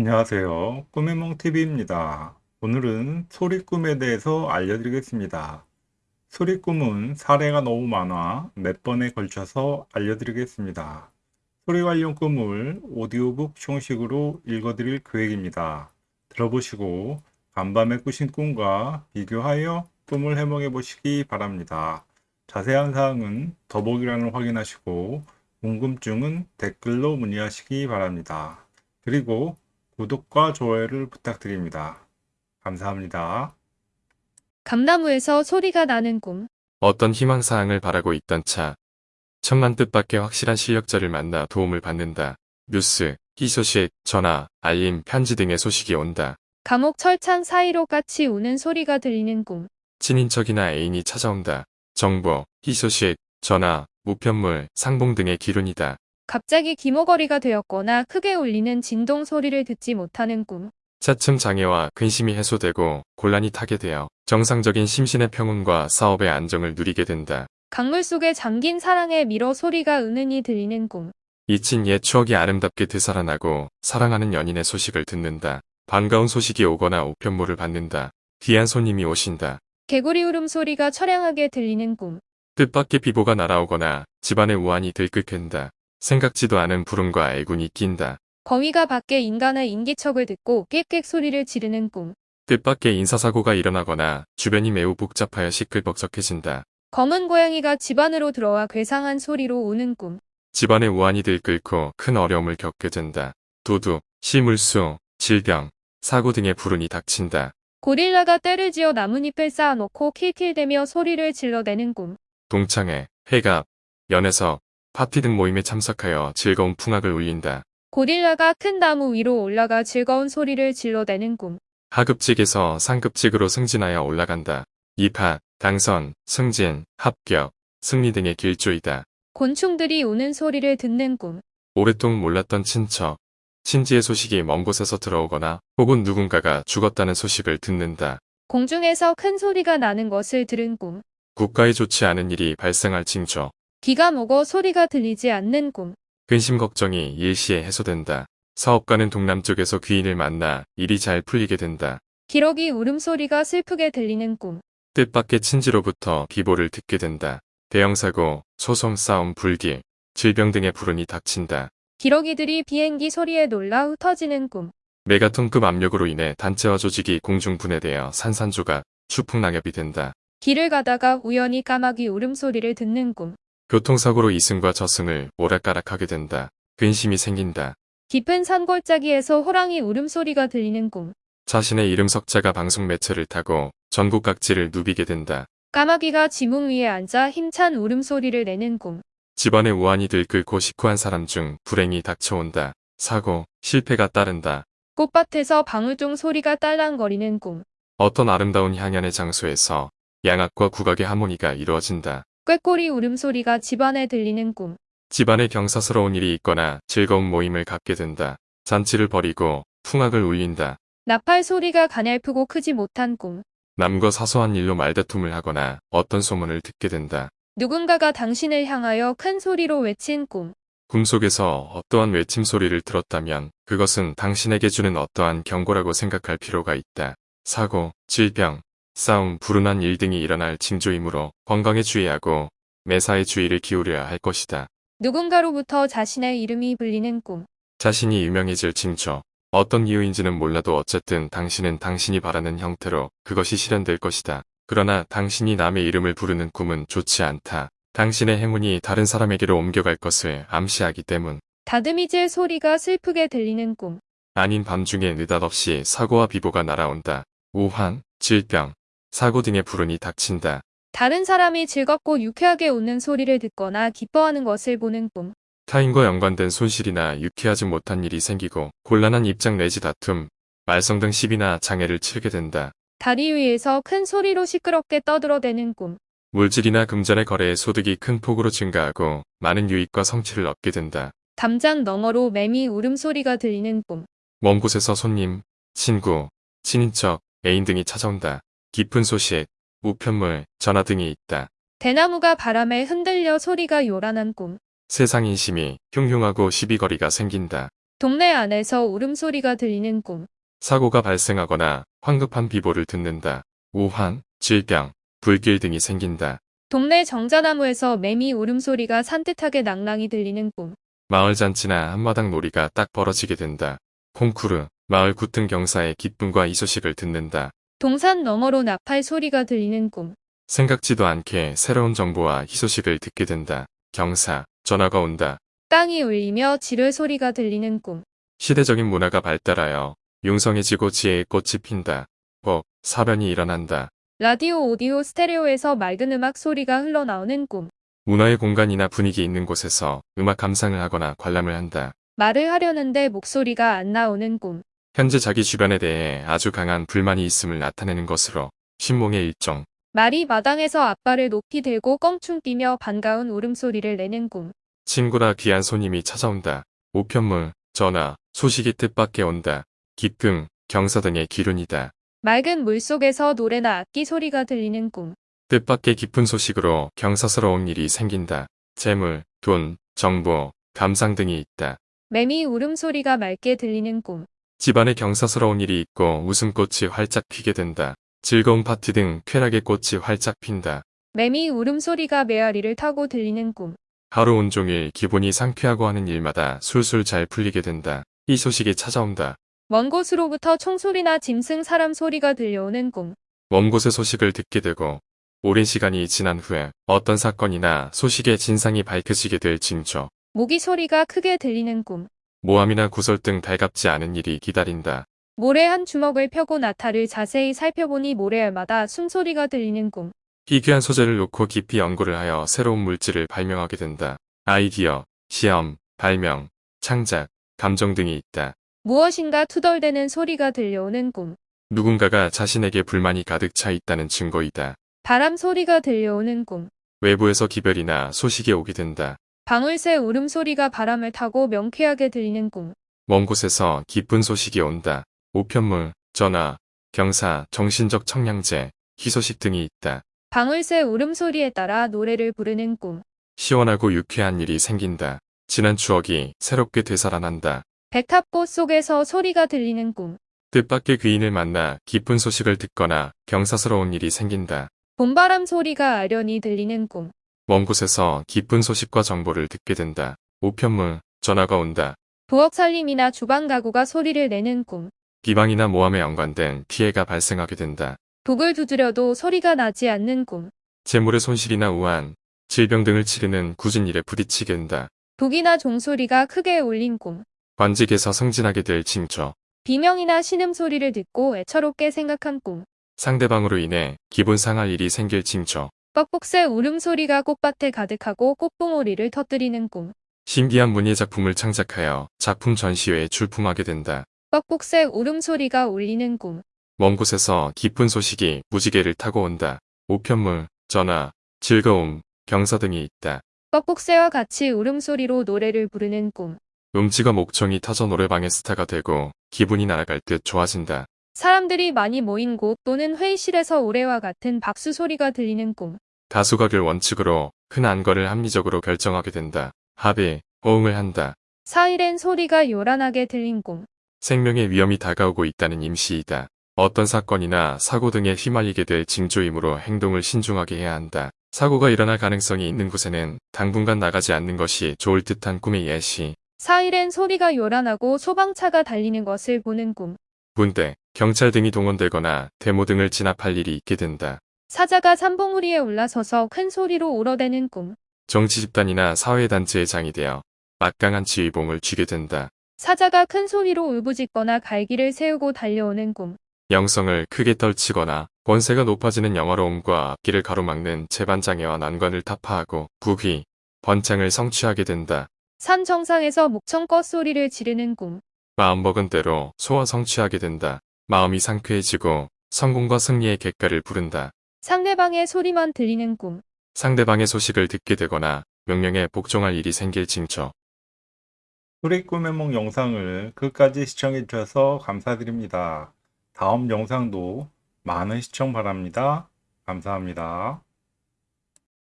안녕하세요. 꿈의몽TV입니다. 오늘은 소리꿈에 대해서 알려드리겠습니다. 소리꿈은 사례가 너무 많아 몇 번에 걸쳐서 알려드리겠습니다. 소리 관련 꿈을 오디오북 형식으로 읽어드릴 계획입니다. 들어보시고 간밤에 꾸신 꿈과 비교하여 꿈을 해몽해 보시기 바랍니다. 자세한 사항은 더보기란을 확인하시고 궁금증은 댓글로 문의하시기 바랍니다. 그리고 구독과 좋아요를 부탁드립니다. 감사합니다. 감나무에서 소리가 나는 꿈. 어떤 희망사항을 바라고 있던 차. 천만 뜻밖의 확실한 실력자를 만나 도움을 받는다. 뉴스, 희소식, 전화, 알림, 편지 등의 소식이 온다. 감옥 철창 사이로 까치 우는 소리가 들리는 꿈. 친인척이나 애인이 찾아온다. 정보, 희소식, 전화, 우편물, 상봉 등의 기운이다. 갑자기 기모거리가 되었거나 크게 울리는 진동 소리를 듣지 못하는 꿈. 차츰 장애와 근심이 해소되고 곤란이 타게 되어 정상적인 심신의 평온과 사업의 안정을 누리게 된다. 강물 속에 잠긴 사랑의 미러 소리가 은은히 들리는 꿈. 잊힌 옛 추억이 아름답게 되살아나고 사랑하는 연인의 소식을 듣는다. 반가운 소식이 오거나 우편물을 받는다. 귀한 손님이 오신다. 개구리 울음 소리가 처량하게 들리는 꿈. 뜻밖의 비보가 날아오거나 집안의 우환이 들끓된다. 생각지도 않은 부름과 애군이 낀다. 거위가 밖에 인간의 인기척을 듣고 꽥꽥 소리를 지르는 꿈. 뜻밖의 인사사고가 일어나거나 주변이 매우 복잡하여 시끌벅적해진다. 검은 고양이가 집 안으로 들어와 괴상한 소리로 우는 꿈. 집안의 우환이 들끓고 큰 어려움을 겪게 된다. 도둑, 시물수, 질병, 사고 등의 불운이 닥친다. 고릴라가 떼를 지어 나뭇잎을 쌓아놓고 킬킬대며 소리를 질러대는 꿈. 동창회, 회갑, 연애석, 파티 등 모임에 참석하여 즐거운 풍악을 울린다. 고릴라가 큰 나무 위로 올라가 즐거운 소리를 질러대는 꿈. 하급직에서 상급직으로 승진하여 올라간다. 입학, 당선, 승진, 합격, 승리 등의 길조이다. 곤충들이 우는 소리를 듣는 꿈. 오랫동안 몰랐던 친척, 친지의 소식이 먼 곳에서 들어오거나 혹은 누군가가 죽었다는 소식을 듣는다. 공중에서 큰 소리가 나는 것을 들은 꿈. 국가에 좋지 않은 일이 발생할 징조. 귀가 먹어 소리가 들리지 않는 꿈. 근심 걱정이 일시에 해소된다. 사업가는 동남쪽에서 귀인을 만나 일이 잘 풀리게 된다. 기러기 울음소리가 슬프게 들리는 꿈. 뜻밖의 친지로부터 비보를 듣게 된다. 대형사고, 소송 싸움 불길, 질병 등의 불운이 닥친다. 기러기들이 비행기 소리에 놀라 흩어지는 꿈. 메가톤급 압력으로 인해 단체와 조직이 공중 분해되어 산산조각, 추풍낙엽이 된다. 길을 가다가 우연히 까마귀 울음소리를 듣는 꿈. 교통사고로 이승과 저승을 오락가락하게 된다. 근심이 생긴다. 깊은 산골짜기에서 호랑이 울음소리가 들리는 꿈. 자신의 이름 석자가 방송 매체를 타고 전국 각지를 누비게 된다. 까마귀가 지붕 위에 앉아 힘찬 울음소리를 내는 꿈. 집안의 우환이 들끓고 식후한 사람 중 불행이 닥쳐온다. 사고, 실패가 따른다. 꽃밭에서 방울종 소리가 딸랑거리는 꿈. 어떤 아름다운 향연의 장소에서 양악과 국악의 하모니가 이루어진다. 꾀꼬리 울음소리가 집안에 들리는 꿈. 집안에 경사스러운 일이 있거나 즐거운 모임을 갖게 된다. 잔치를 벌이고 풍악을 울린다. 나팔 소리가 가냘프고 크지 못한 꿈. 남과 사소한 일로 말다툼을 하거나 어떤 소문을 듣게 된다. 누군가가 당신을 향하여 큰 소리로 외친 꿈. 꿈속에서 어떠한 외침 소리를 들었다면 그것은 당신에게 주는 어떠한 경고라고 생각할 필요가 있다. 사고, 질병, 싸움, 불운한 일 등이 일어날 징조이므로 건강에 주의하고 매사에 주의를 기울여야 할 것이다. 누군가로부터 자신의 이름이 불리는 꿈. 자신이 유명해질 징조. 어떤 이유인지는 몰라도 어쨌든 당신은 당신이 바라는 형태로 그것이 실현될 것이다. 그러나 당신이 남의 이름을 부르는 꿈은 좋지 않다. 당신의 행운이 다른 사람에게로 옮겨갈 것을 암시하기 때문. 다듬이질 소리가 슬프게 들리는 꿈. 아닌 밤중에 느닷없이 사고와 비보가 날아온다. 우환, 질병, 사고 등의 불운이 닥친다. 다른 사람이 즐겁고 유쾌하게 웃는 소리를 듣거나 기뻐하는 것을 보는 꿈. 타인과 연관된 손실이나 유쾌하지 못한 일이 생기고 곤란한 입장 내지 다툼, 말썽 등 시비나 장애를 치르게 된다. 다리 위에서 큰 소리로 시끄럽게 떠들어대는 꿈. 물질이나 금전의 거래에 소득이 큰 폭으로 증가하고 많은 유익과 성취를 얻게 된다. 담장 너머로 매미 울음소리가 들리는 꿈. 먼 곳에서 손님, 친구, 친인척, 애인 등이 찾아온다. 깊은 소식, 우편물, 전화 등이 있다. 대나무가 바람에 흔들려 소리가 요란한 꿈. 세상 인심이 흉흉하고 시비거리가 생긴다. 동네 안에서 울음소리가 들리는 꿈. 사고가 발생하거나 황급한 비보를 듣는다. 우환, 질병, 불길 등이 생긴다. 동네 정자나무에서 매미 울음소리가 산뜻하게 낭랑이 들리는 꿈. 마을 잔치나 한마당 놀이가 딱 벌어지게 된다. 콩쿠르, 마을 구튼 경사의 기쁨과 이 소식을 듣는다. 동산 너머로 나팔 소리가 들리는 꿈. 생각지도 않게 새로운 정보와 희소식을 듣게 된다. 경사, 전화가 온다. 땅이 울리며 지뢰 소리가 들리는 꿈. 시대적인 문화가 발달하여 융성해지고 지혜의 꽃이 핀다. 법, 사변이 일어난다. 라디오 오디오 스테레오에서 맑은 음악 소리가 흘러나오는 꿈. 문화의 공간이나 분위기 있는 곳에서 음악 감상을 하거나 관람을 한다. 말을 하려는데 목소리가 안 나오는 꿈. 현재 자기 주변에 대해 아주 강한 불만이 있음을 나타내는 것으로 신몽의 일종, 말이 마당에서 앞발을 높이 들고 껑충 뛰며 반가운 울음소리를 내는 꿈. 친구나 귀한 손님이 찾아온다. 우편물, 전화, 소식이 뜻밖에 온다. 기쁨, 경사 등의 기륜이다. 맑은 물속에서 노래나 악기 소리가 들리는 꿈. 뜻밖의 깊은 소식으로 경사스러운 일이 생긴다. 재물, 돈, 정보, 감상 등이 있다. 매미 울음소리가 맑게 들리는 꿈. 집안에 경사스러운 일이 있고 웃음꽃이 활짝 피게 된다. 즐거운 파티 등 쾌락의 꽃이 활짝 핀다. 매미 울음소리가 메아리를 타고 들리는 꿈. 하루 온종일 기분이 상쾌하고 하는 일마다 술술 잘 풀리게 된다. 이 소식이 찾아온다. 먼 곳으로부터 총소리나 짐승 사람 소리가 들려오는 꿈. 먼 곳의 소식을 듣게 되고 오랜 시간이 지난 후에 어떤 사건이나 소식의 진상이 밝혀지게 될 징조. 모기 소리가 크게 들리는 꿈. 모함이나 구설 등 달갑지 않은 일이 기다린다. 모래 한 주먹을 펴고 나타를 자세히 살펴보니 모래알마다 숨소리가 들리는 꿈. 희귀한 소재를 놓고 깊이 연구를 하여 새로운 물질을 발명하게 된다. 아이디어, 시험, 발명, 창작, 감정 등이 있다. 무엇인가 투덜대는 소리가 들려오는 꿈. 누군가가 자신에게 불만이 가득 차 있다는 증거이다. 바람 소리가 들려오는 꿈. 외부에서 기별이나 소식이 오게 된다. 방울새 울음소리가 바람을 타고 명쾌하게 들리는 꿈. 먼 곳에서 기쁜 소식이 온다. 우편물, 전화, 경사, 정신적 청량제, 희소식 등이 있다. 방울새 울음소리에 따라 노래를 부르는 꿈. 시원하고 유쾌한 일이 생긴다. 지난 추억이 새롭게 되살아난다. 백탑꽃 속에서 소리가 들리는 꿈. 뜻밖의 귀인을 만나 기쁜 소식을 듣거나 경사스러운 일이 생긴다. 봄바람 소리가 아련히 들리는 꿈. 먼 곳에서 기쁜 소식과 정보를 듣게 된다. 우편물, 전화가 온다. 부엌 살림이나 주방 가구가 소리를 내는 꿈. 비방이나 모함에 연관된 피해가 발생하게 된다. 독을 두드려도 소리가 나지 않는 꿈. 재물의 손실이나 우한, 질병 등을 치르는 굳은 일에 부딪히게 된다. 독이나 종소리가 크게 울린 꿈. 관직에서 승진하게 될 징조. 비명이나 신음소리를 듣고 애처롭게 생각한 꿈. 상대방으로 인해 기분 상할 일이 생길 징조. 뻑뻑새 울음소리가 꽃밭에 가득하고 꽃봉오리를 터뜨리는 꿈. 신기한 문예 작품을 창작하여 작품 전시회에 출품하게 된다. 뻑뻑새 울음소리가 울리는 꿈. 먼 곳에서 기쁜 소식이 무지개를 타고 온다. 우편물, 전화, 즐거움, 경사 등이 있다. 뻑뻑새와 같이 울음소리로 노래를 부르는 꿈. 음치가 목청이 터져 노래방의 스타가 되고 기분이 날아갈 듯 좋아진다. 사람들이 많이 모인 곳 또는 회의실에서 올해와 같은 박수 소리가 들리는 꿈. 다수각을 원칙으로 큰 안거를 합리적으로 결정하게 된다. 합의, 호응을 한다. 사이렌 소리가 요란하게 들린 꿈. 생명의 위험이 다가오고 있다는 임시이다. 어떤 사건이나 사고 등에 휘말리게 될 징조이므로 행동을 신중하게 해야 한다. 사고가 일어날 가능성이 있는 곳에는 당분간 나가지 않는 것이 좋을 듯한 꿈의 예시. 사이렌 소리가 요란하고 소방차가 달리는 것을 보는 꿈. 군대, 경찰 등이 동원되거나 데모 등을 진압할 일이 있게 된다. 사자가 삼봉우리에 올라서서 큰 소리로 울어대는 꿈. 정치 집단이나 사회단체의 장이 되어 막강한 지휘봉을 쥐게 된다. 사자가 큰 소리로 울부짖거나 갈기를 세우고 달려오는 꿈. 영성을 크게 떨치거나 권세가 높아지는 영화로움과 앞길을 가로막는 재반장애와 난관을 타파하고 부귀, 번창을 성취하게 된다. 산 정상에서 목청껏 소리를 지르는 꿈. 마음먹은 대로 소화 성취하게 된다. 마음이 상쾌해지고 성공과 승리의 객가를 부른다. 상대방의 소리만 들리는 꿈. 상대방의 소식을 듣게 되거나 명령에 복종할 일이 생길 징조. 소리 꿈의梦 영상을 끝까지 시청해 주셔서 감사드립니다. 다음 영상도 많은 시청 바랍니다. 감사합니다.